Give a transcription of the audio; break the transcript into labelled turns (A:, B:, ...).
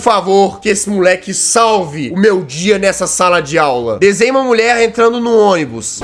A: Por favor, que esse moleque salve o meu dia nessa sala de aula. Desenhe uma mulher entrando no ônibus.